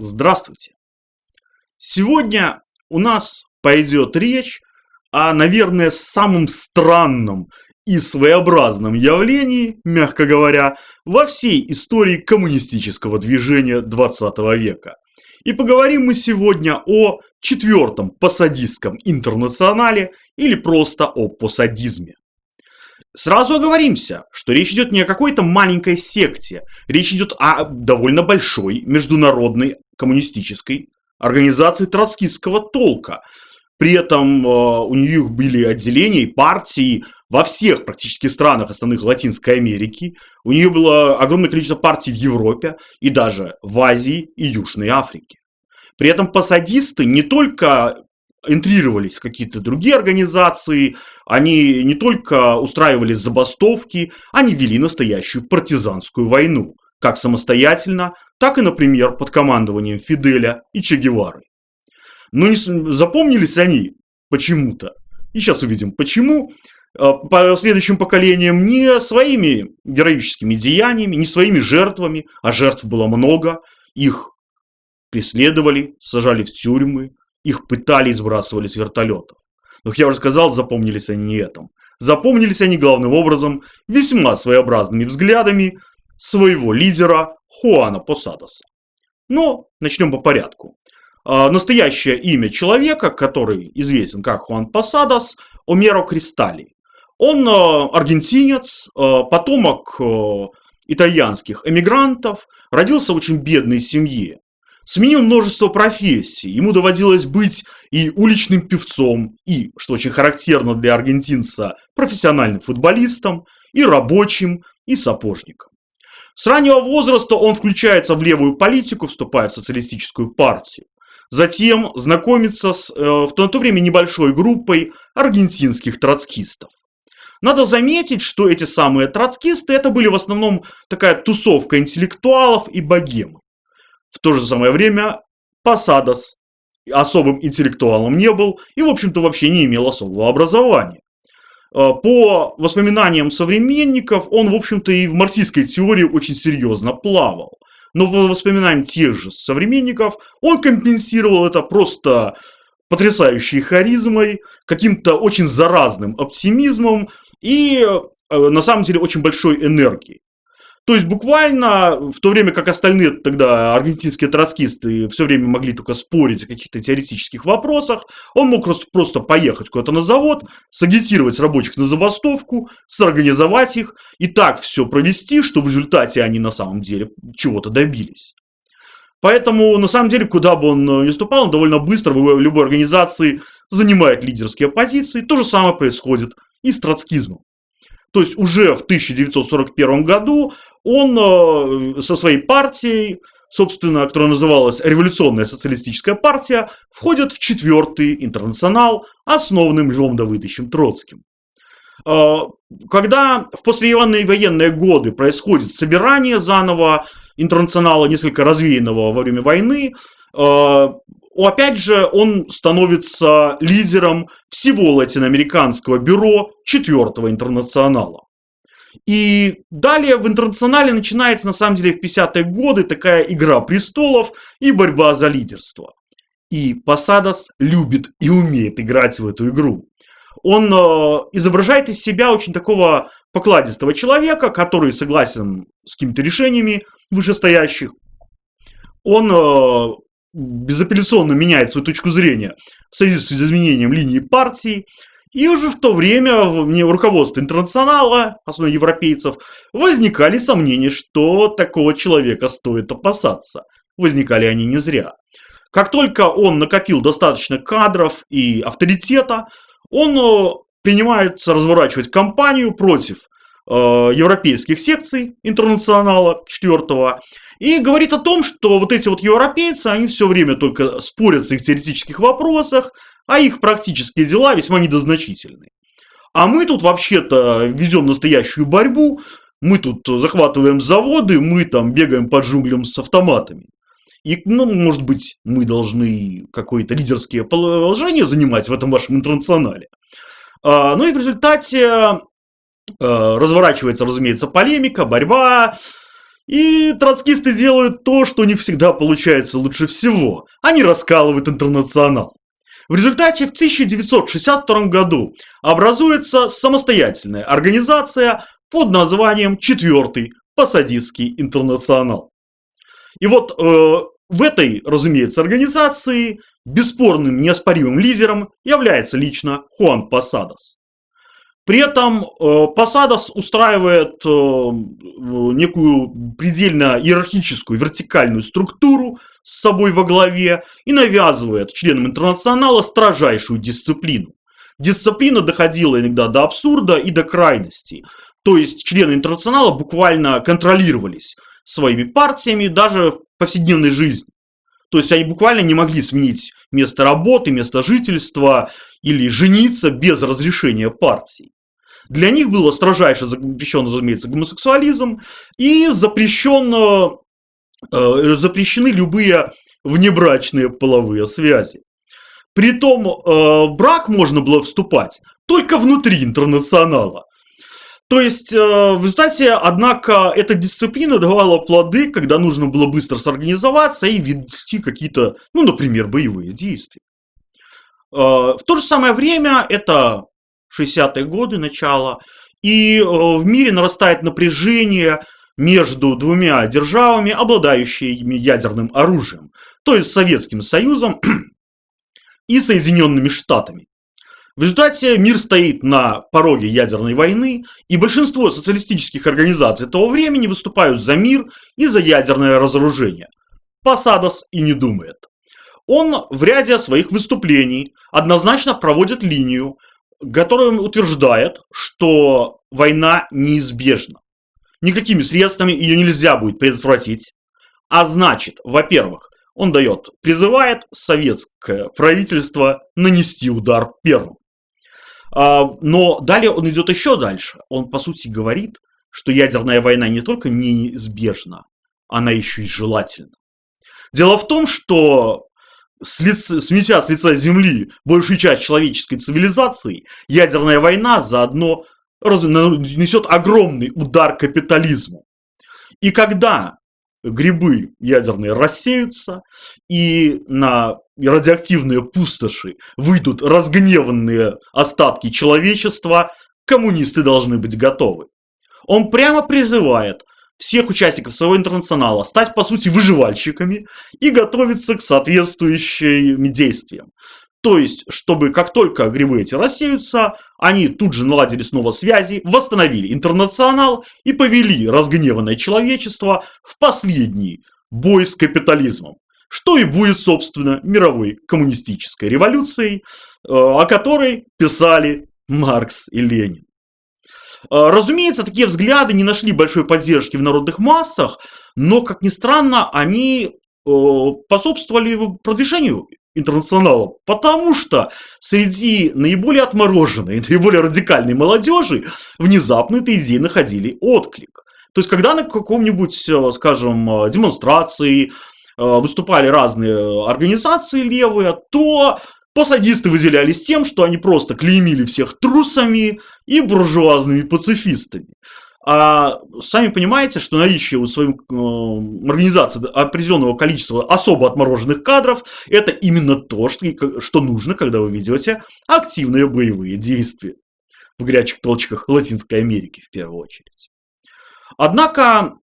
Здравствуйте! Сегодня у нас пойдет речь о, наверное, самом странном и своеобразном явлении, мягко говоря, во всей истории коммунистического движения 20 века. И поговорим мы сегодня о четвертом посадистском интернационале или просто о посадизме. Сразу оговоримся, что речь идет не о какой-то маленькой секте, речь идет о довольно большой международной коммунистической организации троцкистского толка. При этом э, у них были отделения и партии во всех практически странах основных Латинской Америки. У нее было огромное количество партий в Европе и даже в Азии и Южной Африке. При этом посадисты не только интрировались в какие-то другие организации, они не только устраивали забастовки, они вели настоящую партизанскую войну, как самостоятельно, так и, например, под командованием Фиделя и Че Гевары. Но не запомнились они почему-то, и сейчас увидим почему, а, по следующим поколениям не своими героическими деяниями, не своими жертвами, а жертв было много, их преследовали, сажали в тюрьмы, их пытали и сбрасывали с вертолетов. Но, как я уже сказал, запомнились они не этим. Запомнились они главным образом весьма своеобразными взглядами своего лидера Хуана Посадоса. Но начнем по порядку. А, настоящее имя человека, который известен как Хуан Посадос, Омеро Кристалли. Он а, аргентинец, а, потомок итальянских эмигрантов, родился в очень бедной семье. Сменил множество профессий. Ему доводилось быть и уличным певцом, и, что очень характерно для аргентинца, профессиональным футболистом, и рабочим, и сапожником. С раннего возраста он включается в левую политику, вступая в социалистическую партию. Затем знакомится с э, в то, на то время небольшой группой аргентинских троцкистов. Надо заметить, что эти самые троцкисты это были в основном такая тусовка интеллектуалов и богемы. В то же самое время Посадос особым интеллектуалом не был и, в общем-то, вообще не имел особого образования. Э, по воспоминаниям современников, он, в общем-то, и в марксистской теории очень серьезно плавал. Но по воспоминаниям тех же современников, он компенсировал это просто потрясающей харизмой, каким-то очень заразным оптимизмом и, э, на самом деле, очень большой энергией. То есть буквально в то время как остальные тогда аргентинские троцкисты все время могли только спорить о каких-то теоретических вопросах, он мог просто, просто поехать куда-то на завод, сагитировать рабочих на забастовку, сорганизовать их и так все провести, что в результате они на самом деле чего-то добились. Поэтому, на самом деле, куда бы он ни ступал, он довольно быстро в любой организации занимает лидерские позиции. То же самое происходит и с троцкизмом. То есть уже в 1941 году он э, со своей партией, собственно, которая называлась Революционная социалистическая партия, входит в четвертый интернационал, основанным Львом Давыдовичем Троцким. Э, когда в послевоенные военные годы происходит собирание заново интернационала, несколько развеянного во время войны, э, опять же, он становится лидером всего латиноамериканского бюро четвертого интернационала. И далее в интернационале начинается, на самом деле, в 50-е годы такая игра престолов и борьба за лидерство. И Посадос любит и умеет играть в эту игру. Он э, изображает из себя очень такого покладистого человека, который согласен с какими-то решениями вышестоящих. Он э, безапелляционно меняет свою точку зрения в связи с изменением линии партии. И уже в то время в руководстве интернационала, особенно европейцев, возникали сомнения, что такого человека стоит опасаться. Возникали они не зря. Как только он накопил достаточно кадров и авторитета, он э, принимается разворачивать кампанию против э, европейских секций интернационала четвертого и говорит о том, что вот эти вот европейцы, они все время только спорят в их теоретических вопросах, а их практические дела весьма недозначительны. А мы тут вообще-то ведем настоящую борьбу, мы тут захватываем заводы, мы там бегаем под джунглям с автоматами. И, ну, может быть, мы должны какое-то лидерское положение занимать в этом вашем интернационале. А, ну и в результате а, разворачивается, разумеется, полемика, борьба. И троцкисты делают то, что у них всегда получается лучше всего. Они раскалывают интернационал. В результате в 1962 году образуется самостоятельная организация под названием «Четвертый Посадистский интернационал». И вот э, в этой, разумеется, организации бесспорным неоспоримым лидером является лично Хуан Посадос. При этом э, Посадос устраивает э, некую предельно иерархическую вертикальную структуру с собой во главе и навязывает членам интернационала строжайшую дисциплину. Дисциплина доходила иногда до абсурда и до крайности. То есть члены интернационала буквально контролировались своими партиями даже в повседневной жизни. То есть они буквально не могли сменить место работы, место жительства или жениться без разрешения партии. Для них было строжайше запрещен, разумеется, гомосексуализм и запрещено, э, запрещены любые внебрачные половые связи. Притом э, брак можно было вступать только внутри интернационала. То есть, э, в результате, однако, эта дисциплина давала плоды, когда нужно было быстро сорганизоваться и вести какие-то, ну, например, боевые действия. Э, в то же самое время, это 60-е годы, начало, и э, в мире нарастает напряжение между двумя державами, обладающими ядерным оружием, то есть Советским Союзом и Соединенными Штатами. В результате мир стоит на пороге ядерной войны, и большинство социалистических организаций того времени выступают за мир и за ядерное разоружение. Посадос и не думает. Он в ряде своих выступлений однозначно проводит линию, которая утверждает, что война неизбежна. Никакими средствами ее нельзя будет предотвратить. А значит, во-первых, он дает, призывает советское правительство нанести удар первым. А, но далее он идет еще дальше. Он, по сути, говорит, что ядерная война не только неизбежна, она еще и желательна. Дело в том, что с лиц, сметя с лица Земли большую часть человеческой цивилизации, ядерная война заодно несет огромный удар капитализму. И когда грибы ядерные рассеются, и на радиоактивные пустоши выйдут разгневанные остатки человечества, коммунисты должны быть готовы. Он прямо призывает всех участников своего интернационала стать, по сути, выживальщиками и готовиться к соответствующим действиям. То есть, чтобы как только грибы эти рассеются, они тут же наладили снова связи, восстановили интернационал и повели разгневанное человечество в последний бой с капитализмом. Что и будет, собственно, мировой коммунистической революцией, э, о которой писали Маркс и Ленин. Э, разумеется, такие взгляды не нашли большой поддержки в народных массах, но, как ни странно, они э, способствовали продвижению интернационала, потому что среди наиболее отмороженной, наиболее радикальной молодежи внезапно этой идеи находили отклик. То есть, когда на каком-нибудь, э, скажем, демонстрации выступали разные организации левые, то Посадисты выделялись тем, что они просто клеймили всех трусами и буржуазными пацифистами. А сами понимаете, что наличие у своей э, организации определенного количества особо отмороженных кадров – это именно то, что, что нужно, когда вы ведете активные боевые действия в горячих точках Латинской Америки в первую очередь. Однако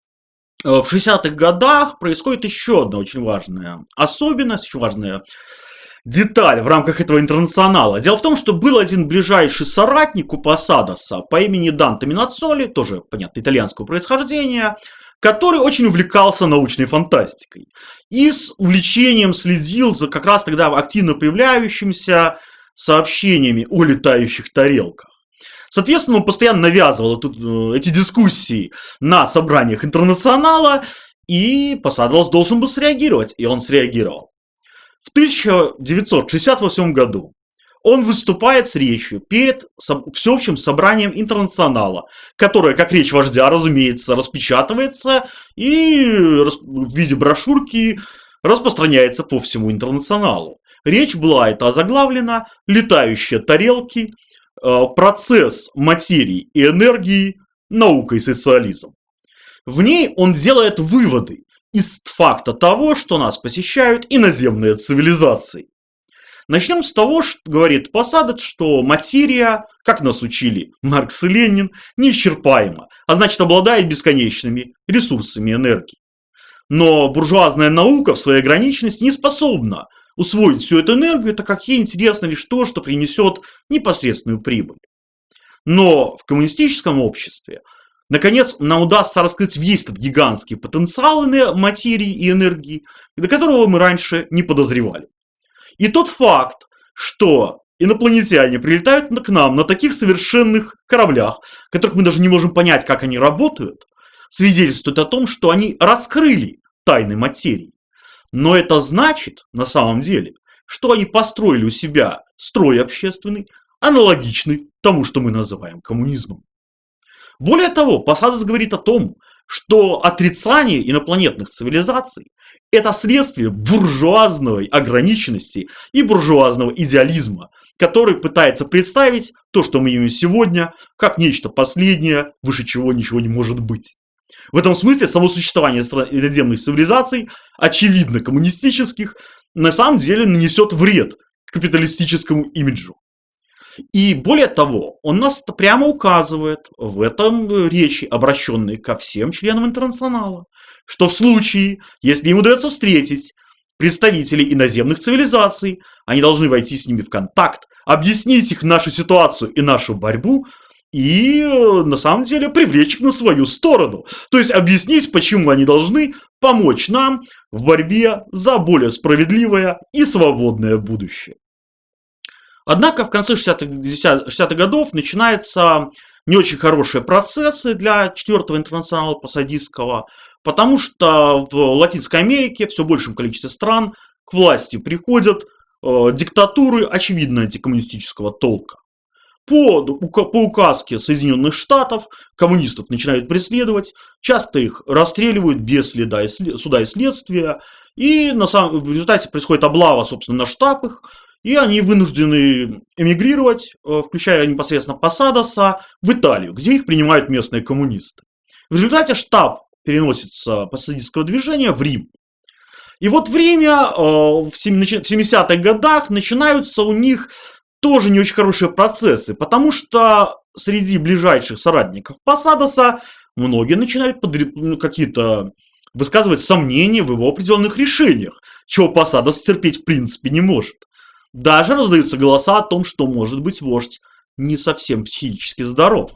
э, в 60-х годах происходит еще одна очень важная особенность, очень важная деталь в рамках этого интернационала. Дело в том, что был один ближайший соратник у Посадоса по имени Данте Минацоли, тоже, понятно, итальянского происхождения, который очень увлекался научной фантастикой. И с увлечением следил за как раз тогда активно появляющимися сообщениями о летающих тарелках. Соответственно, он постоянно навязывал тут, э, эти дискуссии на собраниях интернационала, и Посадос должен был среагировать, и он среагировал. В 1968 году он выступает с речью перед всеобщим собранием интернационала, которое, как речь вождя, разумеется, распечатывается и в виде брошюрки распространяется по всему интернационалу. Речь была это озаглавлена «Летающие тарелки. Э, процесс материи и энергии. Наука и социализм». В ней он делает выводы из факта того, что нас посещают иноземные цивилизации. Начнем с того, что говорит Посадец, что материя, как нас учили Маркс и Ленин, неисчерпаема, а значит обладает бесконечными ресурсами энергии. Но буржуазная наука в своей ограниченности не способна усвоить всю эту энергию, так как ей интересно лишь то, что принесет непосредственную прибыль. Но в коммунистическом обществе, наконец, нам удастся раскрыть весь этот гигантский потенциал материи и энергии, до которого мы раньше не подозревали. И тот факт, что инопланетяне прилетают к нам на таких совершенных кораблях, которых мы даже не можем понять, как они работают, свидетельствует о том, что они раскрыли тайны материи. Но это значит, на самом деле, что они построили у себя строй общественный, аналогичный тому, что мы называем коммунизмом. Более того, Посадос говорит о том, что отрицание инопланетных цивилизаций – это следствие буржуазной ограниченности и буржуазного идеализма, который пытается представить то, что мы имеем сегодня, как нечто последнее, выше чего ничего не может быть. В этом смысле само существование иноземных цивилизаций, очевидно коммунистических, на самом деле нанесет вред капиталистическому имиджу. И более того, он нас прямо указывает в этом э, речи, обращенной ко всем членам интернационала, что в случае, если им удается встретить представителей иноземных цивилизаций, они должны войти с ними в контакт, объяснить их нашу ситуацию и нашу борьбу, и э, на самом деле привлечь их на свою сторону. То есть объяснить, почему они должны помочь нам в борьбе за более справедливое и свободное будущее. Однако в конце 60-х 60 годов начинаются не очень хорошие процессы для четвертого интернационала Посадистского, потому что в Латинской Америке все большем количестве стран к власти приходят э, диктатуры, очевидно, антикоммунистического толка. По, по указке Соединенных Штатов коммунистов начинают преследовать, часто их расстреливают без следа и суда и следствия, и на самом, в результате происходит облава, собственно, на штаб их, и они вынуждены эмигрировать, э, включая непосредственно Посадоса, в Италию, где их принимают местные коммунисты. В результате штаб переносится посадистского движения в Рим. И вот э, в 70-х годах начинаются у них тоже не очень хорошие процессы, потому что среди ближайших соратников Посадоса многие начинают ну, какие-то высказывать сомнения в его определенных решениях, чего Посадос терпеть в принципе не может. Даже раздаются голоса о том, что, может быть, вождь не совсем психически здоров.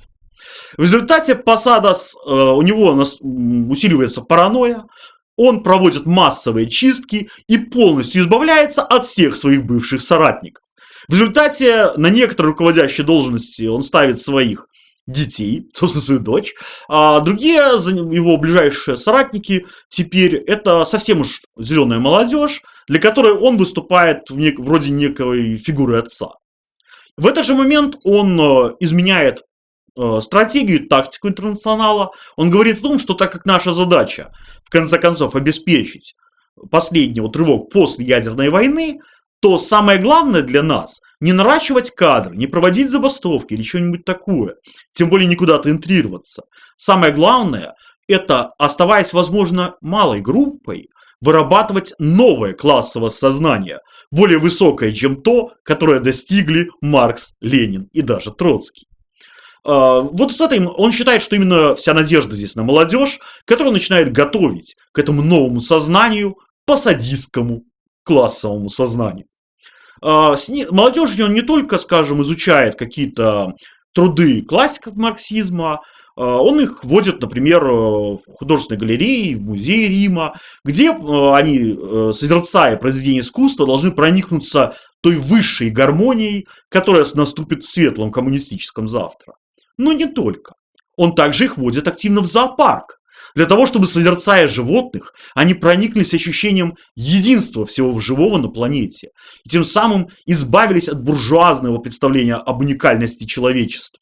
В результате Посадос, э, у него усиливается паранойя, он проводит массовые чистки и полностью избавляется от всех своих бывших соратников. В результате на некоторые руководящие должности он ставит своих детей, собственно, свою дочь, а другие его ближайшие соратники теперь это совсем уж зеленая молодежь, для которой он выступает в нек- вроде некой фигуры отца. В этот же момент он э, изменяет э, стратегию, тактику интернационала. Он говорит о том, что так как наша задача, в конце концов, обеспечить последний вот рывок после ядерной войны, то самое главное для нас не наращивать кадры, не проводить забастовки или что-нибудь такое, тем более никуда тентрироваться. Самое главное – это, оставаясь, возможно, малой группой, вырабатывать новое классовое сознание, более высокое, чем то, которое достигли Маркс, Ленин и даже Троцкий. А, вот с этим он считает, что именно вся надежда здесь на молодежь, которая начинает готовить к этому новому сознанию, по садистскому классовому сознанию. А, молодежь он не только, скажем, изучает какие-то труды классиков марксизма, он их вводит, например, в художественной галереи, в музее Рима, где а, они, э, созерцая произведение искусства, должны проникнуться той высшей гармонией, которая наступит в светлом коммунистическом завтра. Но не только. Он также их вводит активно в зоопарк, для того, чтобы, созерцая животных, они прониклись ощущением единства всего живого на планете. И тем самым избавились от буржуазного представления об уникальности человечества.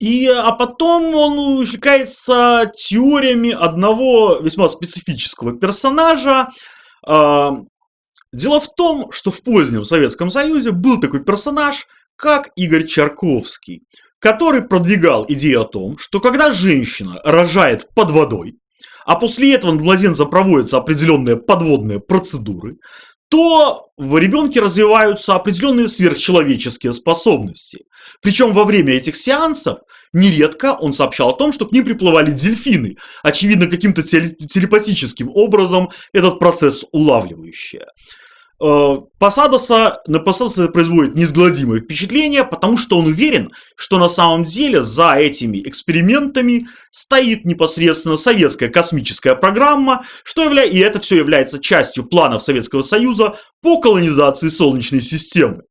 И, а потом он увлекается теориями одного весьма специфического персонажа. А, дело в том, что в позднем Советском Союзе был такой персонаж, как Игорь Чарковский. который продвигал идею о том, что когда женщина рожает под водой, а после этого над младенцем проводятся определенные подводные процедуры, то в ребенке развиваются определенные сверхчеловеческие способности. Причем во время этих сеансов нередко он сообщал о том, что к ним приплывали дельфины, очевидно каким-то телепатическим образом этот процесс улавливающие. Э, Посадоса, на Посадоса производит неизгладимое впечатление, потому что он уверен, что на самом деле за этими экспериментами стоит непосредственно советская космическая программа, что явля... и это все является частью планов Советского Союза по колонизации Солнечной системы.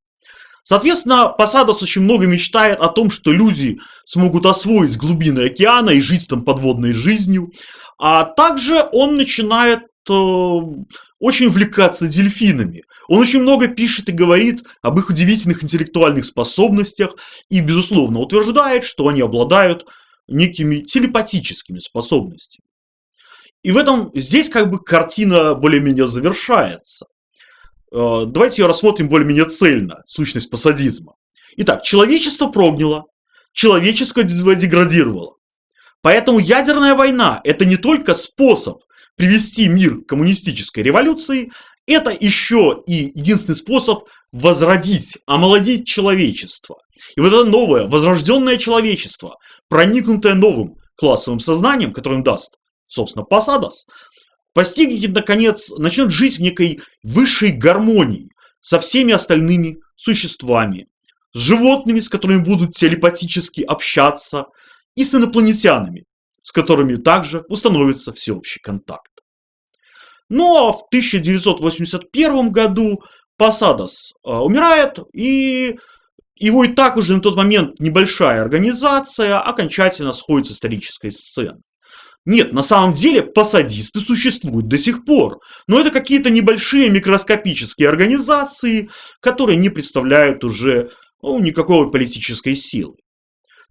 Соответственно, Посадос очень много мечтает о том, что люди смогут освоить глубины океана и жить там подводной жизнью. А также он начинает э, очень увлекаться дельфинами. Он очень много пишет и говорит об их удивительных интеллектуальных способностях и, безусловно, утверждает, что они обладают некими телепатическими способностями. И в этом здесь как бы картина более-менее завершается. Э, давайте ее рассмотрим более-менее цельно, сущность пассадизма. Итак, человечество прогнило, человечество деградировало. Поэтому ядерная война – это не только способ привести мир к коммунистической революции, это еще и единственный способ возродить, омолодить человечество. И вот это новое, возрожденное человечество, проникнутое новым классовым сознанием, которое им даст, собственно, Посадос, постигнет, наконец, начнет жить в некой высшей гармонии со всеми остальными существами, с животными, с которыми будут телепатически общаться, и с инопланетянами, с которыми также установится всеобщий контакт. Но в 1981 году Посадос э, умирает, и его и так уже на тот момент небольшая организация окончательно сходит с исторической сцены. Нет, на самом деле посадисты существуют до сих пор, но это какие-то небольшие микроскопические организации, которые не представляют уже ну, никакой политической силы.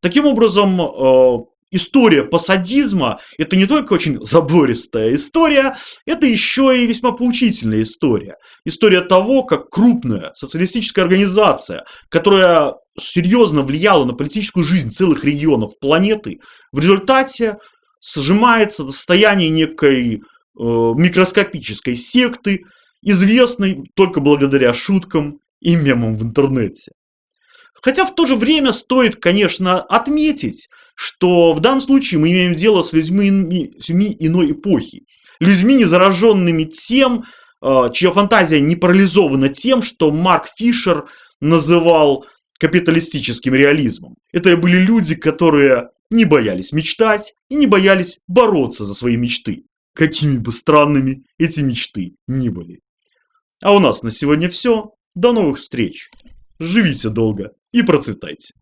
Таким образом, э, история посадизма – это не только очень забористая история, это еще и весьма поучительная история. История того, как крупная социалистическая организация, которая серьезно влияла на политическую жизнь целых регионов планеты, в результате сжимается до состояния некой э, микроскопической секты, известной только благодаря шуткам и мемам в интернете. Хотя в то же время стоит, конечно, отметить, что в данном случае мы имеем дело с людьми, людьми иной эпохи. Людьми, не зараженными тем, э, чья фантазия не парализована тем, что Марк Фишер называл капиталистическим реализмом. Это были люди, которые не боялись мечтать и не боялись бороться за свои мечты, какими бы странными эти мечты ни были. А у нас на сегодня все. До новых встреч. Живите долго и процветайте.